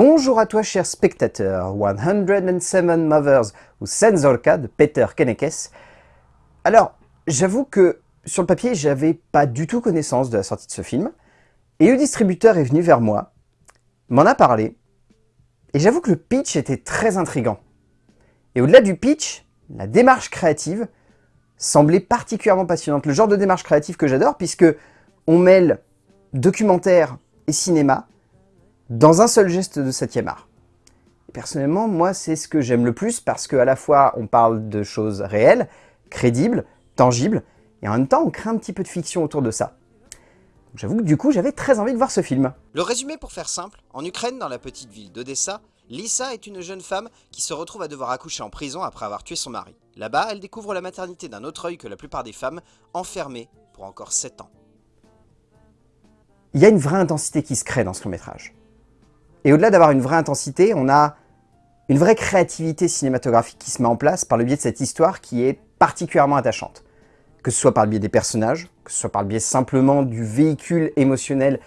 Bonjour à toi cher spectateur, 107 Mothers ou Senzorka de Peter Kenekes. Alors, j'avoue que sur le papier, j'avais pas du tout connaissance de la sortie de ce film, et le distributeur est venu vers moi, m'en a parlé, et j'avoue que le pitch était très intrigant. Et au-delà du pitch, la démarche créative semblait particulièrement passionnante. Le genre de démarche créative que j'adore, puisque on mêle documentaire et cinéma, dans un seul geste de 7 art. personnellement, moi, c'est ce que j'aime le plus parce qu'à la fois, on parle de choses réelles, crédibles, tangibles, et en même temps, on crée un petit peu de fiction autour de ça. J'avoue que du coup, j'avais très envie de voir ce film. Le résumé pour faire simple, en Ukraine, dans la petite ville d'Odessa, Lisa est une jeune femme qui se retrouve à devoir accoucher en prison après avoir tué son mari. Là-bas, elle découvre la maternité d'un autre œil que la plupart des femmes, enfermées pour encore 7 ans. Il y a une vraie intensité qui se crée dans ce long métrage. Et au-delà d'avoir une vraie intensité, on a une vraie créativité cinématographique qui se met en place par le biais de cette histoire qui est particulièrement attachante. Que ce soit par le biais des personnages, que ce soit par le biais simplement du véhicule émotionnel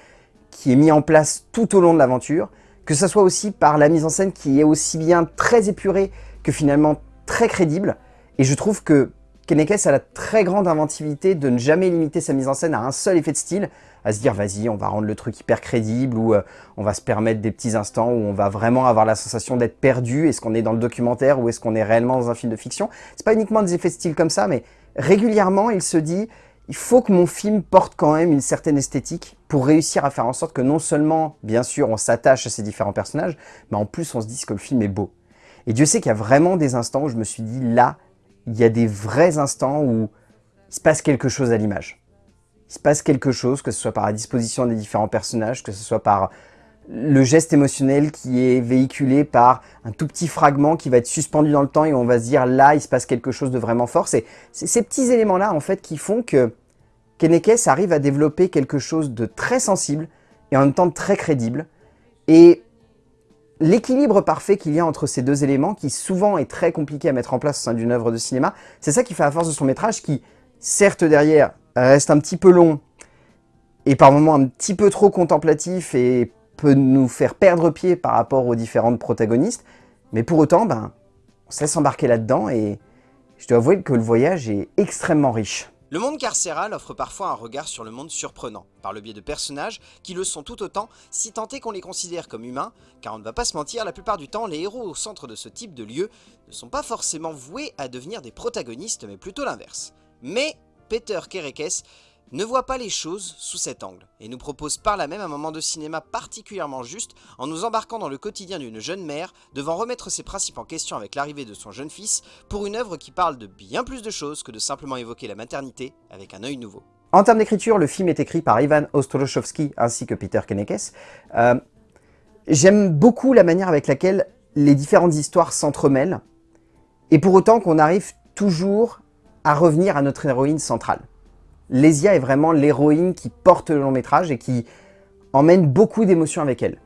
qui est mis en place tout au long de l'aventure, que ce soit aussi par la mise en scène qui est aussi bien très épurée que finalement très crédible. Et je trouve que Kenekes a la très grande inventivité de ne jamais limiter sa mise en scène à un seul effet de style, à se dire vas-y on va rendre le truc hyper crédible ou euh, on va se permettre des petits instants où on va vraiment avoir la sensation d'être perdu, est-ce qu'on est dans le documentaire ou est-ce qu'on est réellement dans un film de fiction? C'est pas uniquement des effets de style comme ça mais régulièrement il se dit il faut que mon film porte quand même une certaine esthétique pour réussir à faire en sorte que non seulement, bien sûr, on s'attache à ces différents personnages, mais en plus on se dise que le film est beau. Et Dieu sait qu'il y a vraiment des instants où je me suis dit, là, il y a des vrais instants où il se passe quelque chose à l'image il se passe quelque chose, que ce soit par la disposition des différents personnages, que ce soit par le geste émotionnel qui est véhiculé par un tout petit fragment qui va être suspendu dans le temps et on va se dire là, il se passe quelque chose de vraiment fort. C'est ces petits éléments-là en fait qui font que Kenekes arrive à développer quelque chose de très sensible et en même temps très crédible. Et l'équilibre parfait qu'il y a entre ces deux éléments, qui souvent est très compliqué à mettre en place au sein d'une œuvre de cinéma, c'est ça qui fait la force de son métrage qui, certes derrière, reste un petit peu long et par moments un petit peu trop contemplatif et peut nous faire perdre pied par rapport aux différentes protagonistes, mais pour autant, ben, on se laisse embarquer là-dedans et je dois avouer que le voyage est extrêmement riche. Le monde carcéral offre parfois un regard sur le monde surprenant, par le biais de personnages qui le sont tout autant, si tant est qu'on les considère comme humains, car on ne va pas se mentir, la plupart du temps, les héros au centre de ce type de lieu ne sont pas forcément voués à devenir des protagonistes, mais plutôt l'inverse. Mais Peter Kerekes ne voit pas les choses sous cet angle, et nous propose par là même un moment de cinéma particulièrement juste en nous embarquant dans le quotidien d'une jeune mère devant remettre ses principes en question avec l'arrivée de son jeune fils pour une œuvre qui parle de bien plus de choses que de simplement évoquer la maternité avec un œil nouveau. En termes d'écriture, le film est écrit par Ivan Ostrowski ainsi que Peter Kenekes. Euh, j'aime beaucoup la manière avec laquelle les différentes histoires s'entremêlent, et pour autant qu'on arrive toujours à revenir à notre héroïne centrale. Lésia est vraiment l'héroïne qui porte le long métrage et qui emmène beaucoup d'émotions avec elle.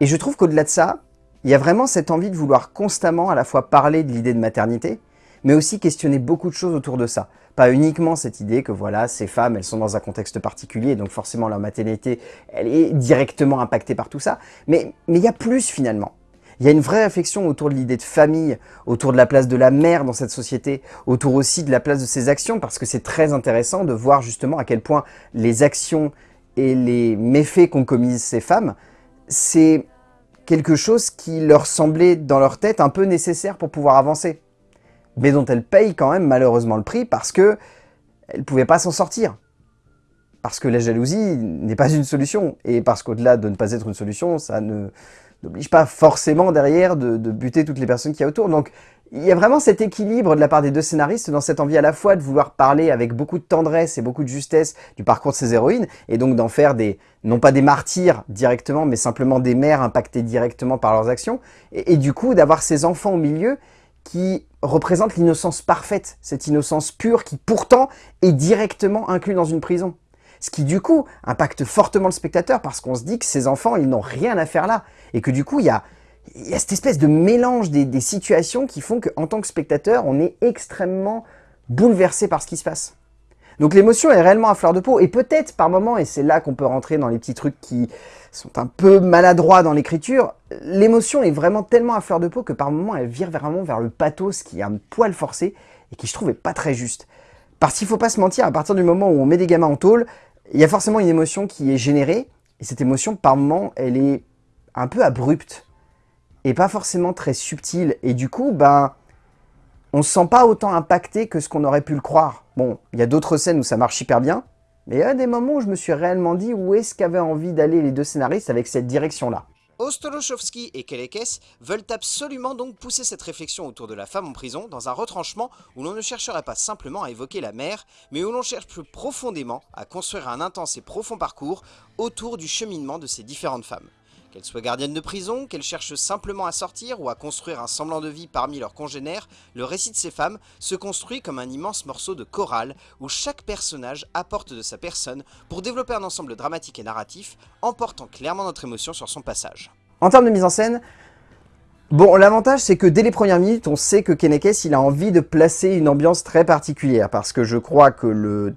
Et je trouve qu'au-delà de ça, il y a vraiment cette envie de vouloir constamment à la fois parler de l'idée de maternité, mais aussi questionner beaucoup de choses autour de ça. Pas uniquement cette idée que voilà, ces femmes, elles sont dans un contexte particulier, donc forcément leur maternité, elle est directement impactée par tout ça, mais, mais il y a plus finalement. Il y a une vraie réflexion autour de l'idée de famille, autour de la place de la mère dans cette société, autour aussi de la place de ses actions, parce que c'est très intéressant de voir justement à quel point les actions et les méfaits qu'ont commis ces femmes, c'est quelque chose qui leur semblait dans leur tête un peu nécessaire pour pouvoir avancer, mais dont elles payent quand même malheureusement le prix parce que elles pouvaient pas s'en sortir. Parce que la jalousie n'est pas une solution, et parce qu'au-delà de ne pas être une solution, ça ne n'oblige pas forcément derrière de, buter toutes les personnes qui y a autour. Donc il y a vraiment cet équilibre de la part des deux scénaristes dans cette envie à la fois de vouloir parler avec beaucoup de tendresse et beaucoup de justesse du parcours de ces héroïnes, et donc d'en faire des, non pas des martyrs directement, mais simplement des mères impactées directement par leurs actions, et, et du coup d'avoir ces enfants au milieu qui représentent l'innocence parfaite, cette innocence pure qui pourtant est directement inclue dans une prison. Ce qui du coup impacte fortement le spectateur parce qu'on se dit que ces enfants, ils n'ont rien à faire là. Et que du coup, il y a, cette espèce de mélange des, situations qui font qu'en tant que spectateur, on est extrêmement bouleversé par ce qui se passe. Donc l'émotion est réellement à fleur de peau, et peut-être par moment, et c'est là qu'on peut rentrer dans les petits trucs qui sont un peu maladroits dans l'écriture, l'émotion est vraiment tellement à fleur de peau que par moments elle vire vraiment vers le pathos qui est un poil forcé et qui je trouve est pas très juste. Parce qu'il faut pas se mentir, à partir du moment où on met des gamins en tôle, il y a forcément une émotion qui est générée, et cette émotion par moments elle est un peu abrupte, et pas forcément très subtile, et du coup, ben, on se sent pas autant impacté que ce qu'on aurait pu le croire. Bon, il y a d'autres scènes où ça marche hyper bien, mais il y a des moments où je me suis réellement dit où est-ce qu'avaient envie d'aller les deux scénaristes avec cette direction-là? Ostolochovski et Kelekes veulent absolument donc pousser cette réflexion autour de la femme en prison dans un retranchement où l'on ne chercherait pas simplement à évoquer la mère, mais où l'on cherche plus profondément à construire un intense et profond parcours autour du cheminement de ces différentes femmes. Qu'elles soient gardiennes de prison, qu'elles cherchent simplement à sortir ou à construire un semblant de vie parmi leurs congénères, le récit de ces femmes se construit comme un immense morceau de chorale où chaque personnage apporte de sa personne pour développer un ensemble dramatique et narratif, emportant clairement notre émotion sur son passage. En termes de mise en scène, bon, l'avantage c'est que dès les premières minutes, on sait que Kenekes il a envie de placer une ambiance très particulière, parce que je crois que le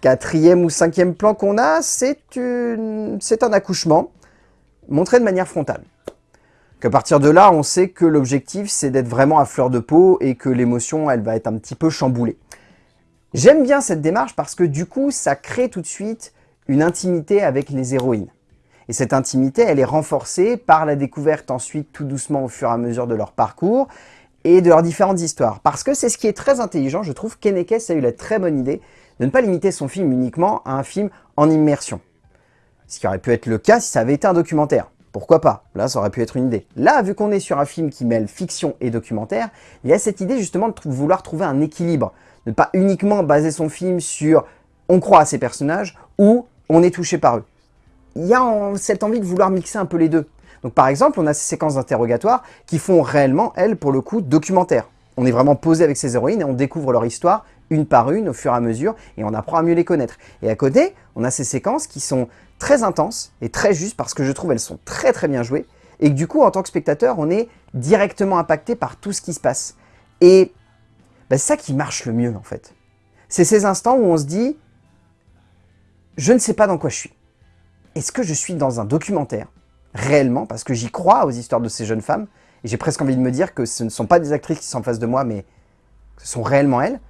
quatrième ou cinquième plan qu'on a, c'est un accouchement montré de manière frontale. Qu'à partir de là, on sait que l'objectif, c'est d'être vraiment à fleur de peau et que l'émotion, elle va être un petit peu chamboulée. J'aime bien cette démarche parce que du coup, ça crée tout de suite une intimité avec les héroïnes. Et cette intimité, elle est renforcée par la découverte ensuite tout doucement au fur et à mesure de leur parcours et de leurs différentes histoires. Parce que c'est ce qui est très intelligent, je trouve qu'Enekes a eu la très bonne idée de ne pas limiter son film uniquement à un film en immersion. Ce qui aurait pu être le cas si ça avait été un documentaire. Pourquoi pas? Là, ça aurait pu être une idée. Là, vu qu'on est sur un film qui mêle fiction et documentaire, il y a cette idée justement de vouloir trouver un équilibre. Ne pas uniquement baser son film sur on croit à ces personnages ou on est touché par eux. Il y a cette envie de vouloir mixer un peu les deux. Donc par exemple, on a ces séquences d'interrogatoire qui font réellement, elles, pour le coup, documentaire. On est vraiment posé avec ces héroïnes et on découvre leur histoire une par une au fur et à mesure et on apprend à mieux les connaître. Et à côté, on a ces séquences qui sont très intenses et très justes parce que je trouve elles sont très très bien jouées et que du coup, en tant que spectateur, on est directement impacté par tout ce qui se passe. Et ben, c'est ça qui marche le mieux en fait. C'est ces instants où on se dit « je ne sais pas dans quoi je suis ». Est-ce que je suis dans un documentaire réellement? Parce que j'y crois aux histoires de ces jeunes femmes et j'ai presque envie de me dire que ce ne sont pas des actrices qui sont en face de moi mais ce sont réellement elles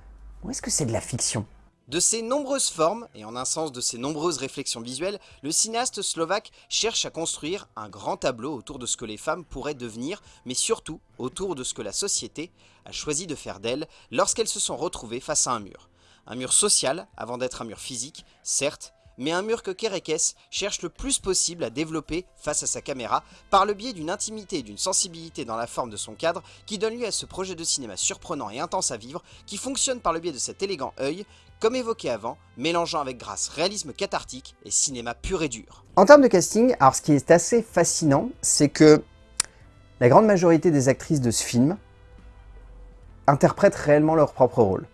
ou est-ce que c'est de la fiction? De ces nombreuses formes, et en un sens de ces nombreuses réflexions visuelles, le cinéaste slovaque cherche à construire un grand tableau autour de ce que les femmes pourraient devenir, mais surtout autour de ce que la société a choisi de faire d'elles lorsqu'elles se sont retrouvées face à un mur. Un mur social, avant d'être un mur physique, certes, mais un mur que Kerekes cherche le plus possible à développer face à sa caméra par le biais d'une intimité et d'une sensibilité dans la forme de son cadre qui donne lieu à ce projet de cinéma surprenant et intense à vivre qui fonctionne par le biais de cet élégant œil, comme évoqué avant, mélangeant avec grâce réalisme cathartique et cinéma pur et dur. En termes de casting, alors ce qui est assez fascinant, c'est que la grande majorité des actrices de ce film interprètent réellement leur propre rôle.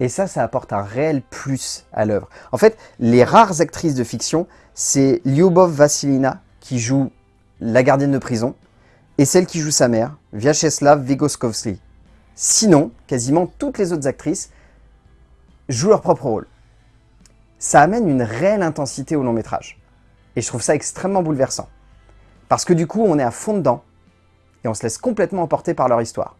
Et ça, ça apporte un réel plus à l'œuvre. En fait, les rares actrices de fiction, c'est Lyubov Vasilina qui joue la gardienne de prison et celle qui joue sa mère, Vyacheslav Vygotskovsky. Sinon, quasiment toutes les autres actrices jouent leur propre rôle. Ça amène une réelle intensité au long métrage. Et je trouve ça extrêmement bouleversant. Parce que du coup, on est à fond dedans et on se laisse complètement emporter par leur histoire.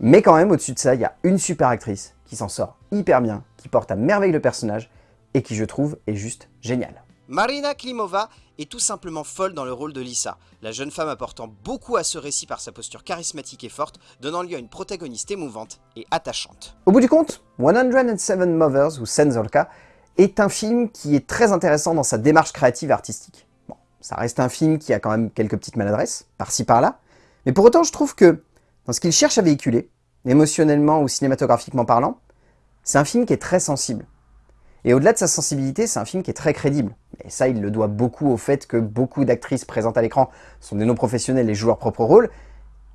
Mais quand même, au-dessus de ça, il y a une super actrice qui s'en sort hyper bien, qui porte à merveille le personnage et qui, je trouve, est juste génial. Marina Klimova est tout simplement folle dans le rôle de Lisa, la jeune femme apportant beaucoup à ce récit par sa posture charismatique et forte, donnant lieu à une protagoniste émouvante et attachante. Au bout du compte, 107 Mothers, ou Senzolka, est un film qui est très intéressant dans sa démarche créative et artistique. Bon, ça reste un film qui a quand même quelques petites maladresses, par-ci par-là, mais pour autant je trouve que, dans ce qu'il cherche à véhiculer, émotionnellement ou cinématographiquement parlant, c'est un film qui est très sensible. Et au-delà de sa sensibilité, c'est un film qui est très crédible. Et ça, il le doit beaucoup au fait que beaucoup d'actrices présentes à l'écran sont des non-professionnels et jouent leur propre rôle,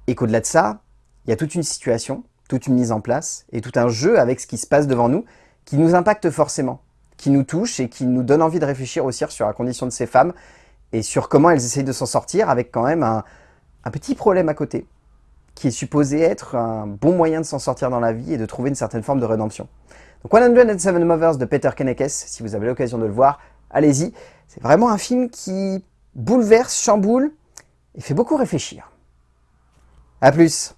et qu'au-delà de ça, il y a toute une situation, toute une mise en place, et tout un jeu avec ce qui se passe devant nous, qui nous impacte forcément, qui nous touche et qui nous donne envie de réfléchir aussi sur la condition de ces femmes, et sur comment elles essayent de s'en sortir avec quand même un, un petit problème à côté qui est supposé être un bon moyen de s'en sortir dans la vie et de trouver une certaine forme de rédemption. Donc 107 Mothers de Peter Kennekes, si vous avez l'occasion de le voir, allez-y. C'est vraiment un film qui bouleverse, chamboule et fait beaucoup réfléchir. A plus